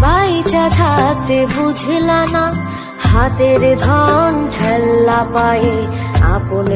বাইচা থাকতে বুঝলা না। হাতের ধন ঠেল্লা পায়ে আপনে